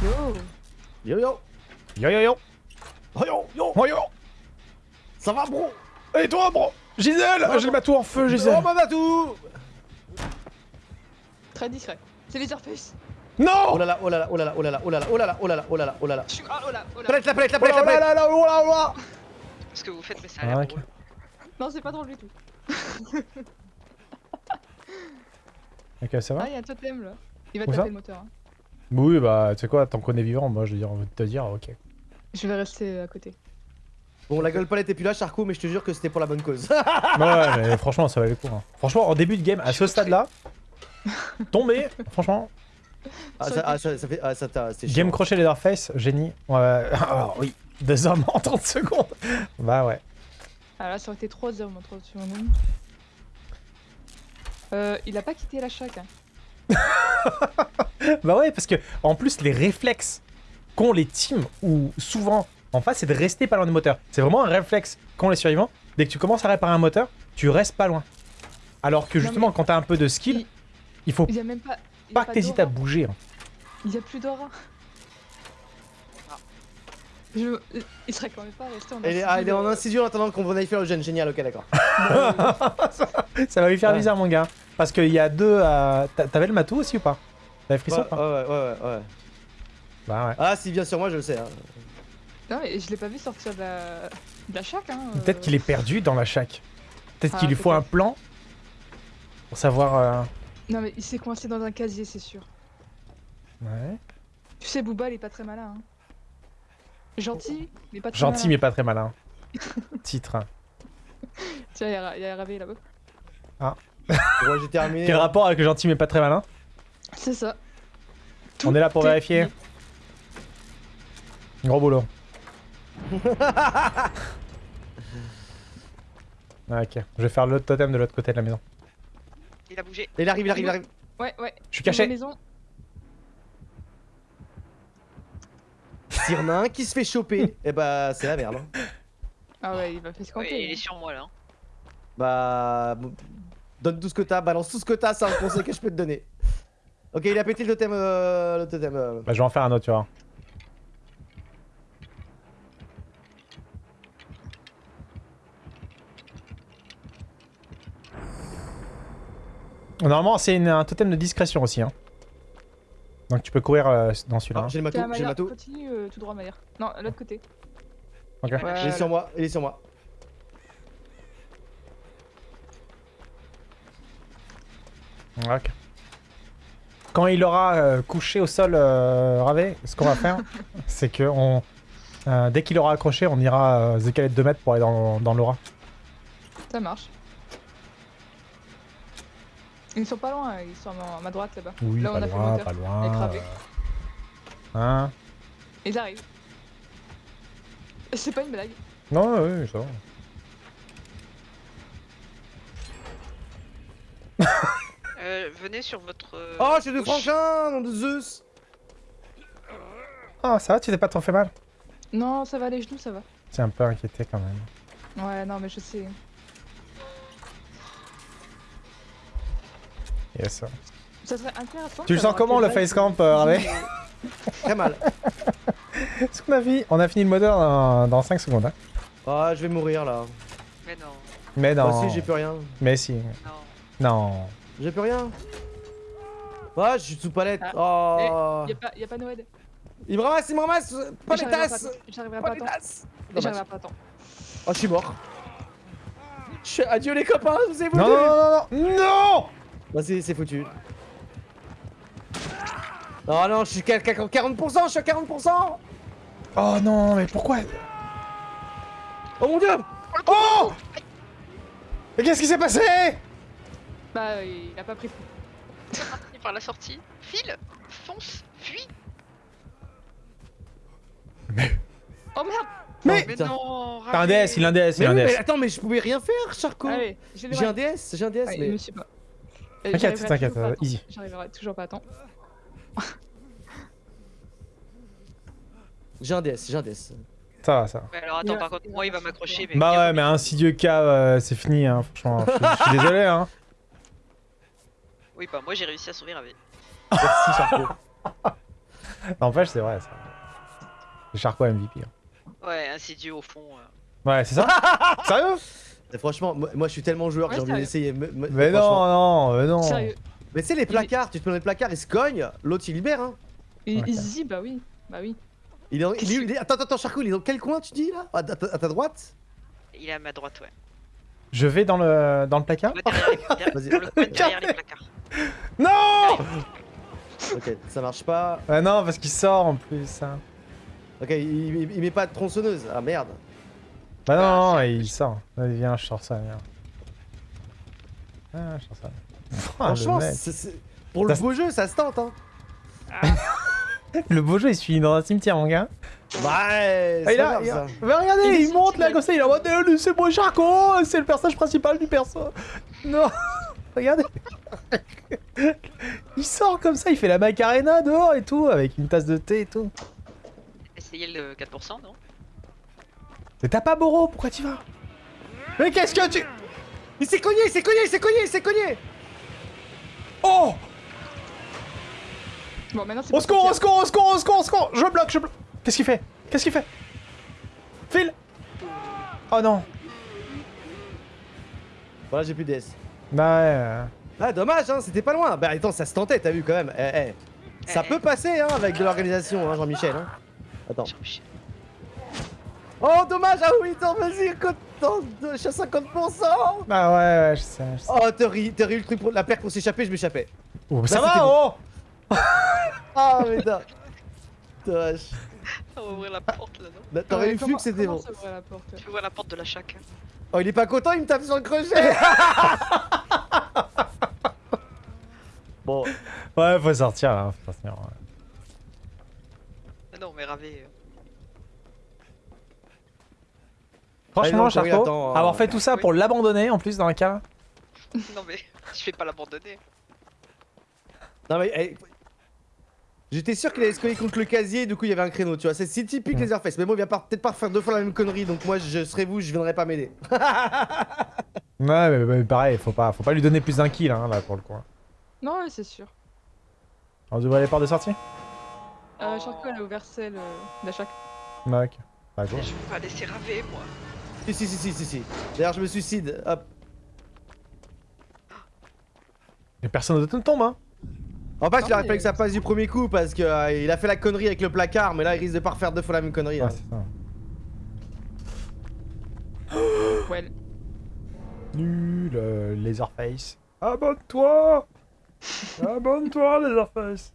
Yo Yo yo Yo yo yo Oh yo yo Oh yo Ça va bro Et toi, bro Gisèle J'ai le bateau en feu, Gisèle Oh ma tout Très discret. C'est les Airface. Oh Non là là, oh là là, oh là là, oh là là, oh là là, oh là là, oh là là, oh là là, oh là là. Je suis... Ah, oh là, oh là. Palette, la palette, la Oh palette, la palette là là, oh là là Ce que vous faites, mais ça a Ah, l'air ok. drôle. Non, c'est pas drôle du tout. Ok, ça va Ah, il y a un totem là. Il va Où taper le moteur. hein. Oui, bah, tu sais quoi, tant qu'on est vivant, moi, je veux dire, on va te dire, ok. Je vais rester à côté. Bon, la gueule palette est plus là, Charcot, mais je te jure que c'était pour la bonne cause. ouais, mais franchement, ça valait le coup. hein. Franchement, en début de game, à ce stade-là, tomber, franchement, ah, ça, ah, ça, ça fait. Ah, ça t'a. Game chiant. crochet Leatherface, génie. Ouais, alors oui, deux hommes en 30 secondes. Bah ouais. Ah là, ça aurait été 3 heures, mon 30 secondes. Euh, il a pas quitté la chaque. Hein. Bah ouais, parce que en plus, les réflexes qu'ont les teams, ou souvent en face, c'est de rester pas loin du moteur. C'est vraiment un réflexe qu'ont les survivants. Dès que tu commences à réparer un moteur, tu restes pas loin. Alors que Non, justement, mais- quand t'as un peu de skill, Il- il faut Il y a même pas. il y a pas que t'hésites à bouger. hein. Il y a plus d'aura. Je... Il serait quand même pas resté en est, ah, il est en incision en attendant qu'on aille faire le jeune. Génial, ok, d'accord. Ça va lui faire Ouais. bizarre, mon gars. Parce qu'il y a deux. euh, t'a- T'avais le matou aussi ou pas? T'avais Ouais, frisson ouais, ou pas ouais, ouais, ouais. Bah ouais. Ah, s'il vient sur moi, je le sais. Hein. Non, mais je l'ai pas vu sortir de la, de la chaque. Hein. Peut-être qu'il est perdu dans la chaque. Peut-être Ah, qu'il lui faut un plan pour savoir. euh, Non, mais il s'est coincé dans un casier, c'est sûr. Ouais. Tu sais, Booba, il est pas très malin. Hein. Gentil, mais pas très Gentil, mais malin. pas très malin. Titre. Tiens, il y a, il y a RAV là-bas. Bon, j'ai terminé. Quel rapport avec le gentil, mais pas très malin C'est ça. On est là pour vérifier. Gros boulot. Ah, ok, je vais faire l'autre totem de l'autre côté de la maison. Il a bougé. Il arrive, il arrive, il arrive. Ouais, ouais. Je suis Dans la caché. maison. S'il y en a un qui se fait choper, et bah, c'est la merde. hein. Ah ouais, il va faire Ouais, scanter. il est sur moi là. hein. Bah. Donne tout ce que t'as, balance tout ce que t'as, c'est un conseil que je peux te donner. Ok, il a pété le totem. Euh, le totem. euh. Bah, je vais en faire un autre, tu vois. Normalement, c'est un totem de discrétion aussi. Hein. Donc tu peux courir euh, dans celui-là. Ah, hein. j'ai le matou, j'ai le matou. continue euh, tout droit, Maillard. Non, l'autre côté. Ok. Il est sur moi, il est sur moi. Ok. Quand il aura euh, couché au sol euh, Ravé, ce qu'on va faire, c'est que on, euh, dès qu'il aura accroché, on ira euh, décaler de 2 mètres pour aller dans, dans l'aura. Ça marche. Ils sont pas loin, ils sont à ma droite là-bas. Oui, Là, on pas a fait le loin, moteur. pas loin. Hein Ils arrivent. C'est pas une blague. Non, oui, ça va. Euh, venez sur votre. euh, Oh, j'ai deux franchins, nom de Zeus. Ah, ça va, tu t'es pas trop fait mal? Non, ça va, les genoux, ça va. C'est un peu inquiété quand même. Ouais, non, mais je sais. Yes. Ça serait intéressant. Tu le sens comment, le bail face camp, euh, Très mal. Ce qu'on a fini, on a fini le moteur dans, dans 5 secondes. Hein. Ah, je vais mourir là. Mais non, Mais non. Moi aussi, j'ai plus rien. Mais si. non. Non. J'ai plus rien. Ah, je suis sous palette. Ah. Oh. Y'a pas, y a pas Noël. Il me ramasse, il me ramasse. Pas les J'arriverai tasses. J'arriverai Pas à les temps. J'arriverai pas à temps. Oh, je suis mort. Je suis... Adieu les copains, vous ai Non, voulu. non, non, non, non Bah, c'est foutu. Oh non, je suis qu'à qu'à 40%, je suis à 40%. Oh non, mais pourquoi? Oh mon dieu. Oh Mais qu'est-ce qui s'est passé? Bah, euh, il a pas pris fou. Parti par la sortie. File, fonce, fuis. Oh merde Mais- Oh, Mais non, T'as un. DS, il a un DS, il Mais, a un oui, mais DS. attends, mais je pouvais rien faire, Charco. Allez, j'ai un DS, j'ai un DS, Ouais, mais. je sais pas. Euh, T'inquiète, t'inquiète, euh, easy. J'arriverai toujours pas à temps. J'ai un DS, j'ai un DS. Ça va, ça va. Mais alors attends, par contre, moi il va m'accrocher. Mais Bah ouais, mais un insidieux cas, euh, c'est fini, hein, franchement. Je, suis désolé, hein. Oui, bah moi j'ai réussi à sauver Ravé. Merci, Charcot. N'empêche, c'est vrai, ça. C'est Charcot MVP. hein. Ouais, insidieux au fond. euh. Ouais, c'est ça? Sérieux? Franchement, moi, moi, je suis tellement joueur que Ouais, j'ai envie d'essayer. Mais non, non, mais non. Sérieux. Mais tu sais, les placards, tu te mets dans les placards, ils se cognent, l'autre il libère. Hein. Et Ok. Easy, bah oui. Bah oui. Il est, dans- il est- il est- Attends, attends, Charcot, il est dans quel coin tu dis là? À, ta- à ta droite? Il est à ma droite, ouais. Je vais dans le, dans le placard? Ouais, derrière, les, le derrière les placards. Non Ok, ça marche pas. Ouais, non, parce qu'il sort en plus. hein. Ok, il, il- il met pas de tronçonneuse. Ah merde. Bah non, Bah, non, il sort. Vas-y, viens, je sors ça, viens. Ah, je sors ça. Ah, Franchement, c'est- pour le beau jeu, ça se tente. Hein. le beau jeu, il se finit dans un cimetière, mon gars. Bah, ouais, Ah, c'est il a, il a-. Mais regardez, Il monte là comme ça, il est en mode Eh, c'est moi Charcot, c'est le personnage principal du perso. Non, regardez. il sort comme ça, il fait la macarena dehors et tout, avec une tasse de thé et tout. Essayez le 4%, non? Mais t'as pas Boro, pourquoi tu vas? Mais qu'est-ce que tu. Il s'est cogné, il s'est cogné, il s'est cogné, il s'est cogné Oh Bon, maintenant c'est Au secours, au secours, au secours, au secours, au secours Je bloque, je bloque Qu'est-ce qu'il fait? Qu'est-ce qu'il fait? Phil Oh non Voilà, j'ai plus de DS. Bah ouais. euh, Ah, dommage, hein, c'était pas loin. Bah, attends, ça se tentait, t'as vu quand même. Eh, eh. Ça Eh, peut passer, hein, avec de l'organisation, hein, Jean-Michel. Hein. Attends. Jean-Michel. Oh, dommage, ah oui, attends, vas-y, content, je suis à 50%. Bah ouais, ouais, je sais, je sais. Oh, t'as eu t'as eu le truc pour la perque pour s'échapper, je m'échappais. Oh, ça Là, va, c'était oh Ah, mais t'as. Dommage. On va ouvrir la porte là, non Bah, T'aurais eu flux, c'était comment bon. ça la porte Tu vois la porte de la chaque. Oh, il est pas content, il me tape sur le crochet. bon, Ouais, faut sortir là, faut sortir. ouais. Ah non, mais Ravé. euh, Franchement, Allez, non, attends, euh, avoir fait tout ça oui. pour l'abandonner en plus dans un cas. Non, mais je vais pas l'abandonner. non mais. J'étais sûr qu'il allait se coller contre le casier, du coup il y avait un créneau, tu vois. C'est si typique les Airface. Mais bon, il va peut-être pas refaire deux fois la même connerie, donc moi je serais vous, je viendrai pas m'aider. Ouais, mais, mais pareil, faut pas, faut pas lui donner plus d'un kill hein, là pour le coup. Non, ouais, c'est sûr. On ouvre les portes de sortie Euh, Charcot, elle a ouvert celle euh, d'Achak. Ouais, ok. Bah. Je vais pas laisser Ravé, moi. Si, si, si, si, si, si. D'ailleurs, je me suicide. Hop. Et personne ne tombe, hein En fait, il aurait fallu que ça passe du premier coup parce que euh, il a fait la connerie avec le placard, mais là il risque de pas refaire deux fois la même connerie. Ouais, hein. c'est ça. Ouais. Nul, euh, Laserface. Abonne-toi Abonne-toi, Laserface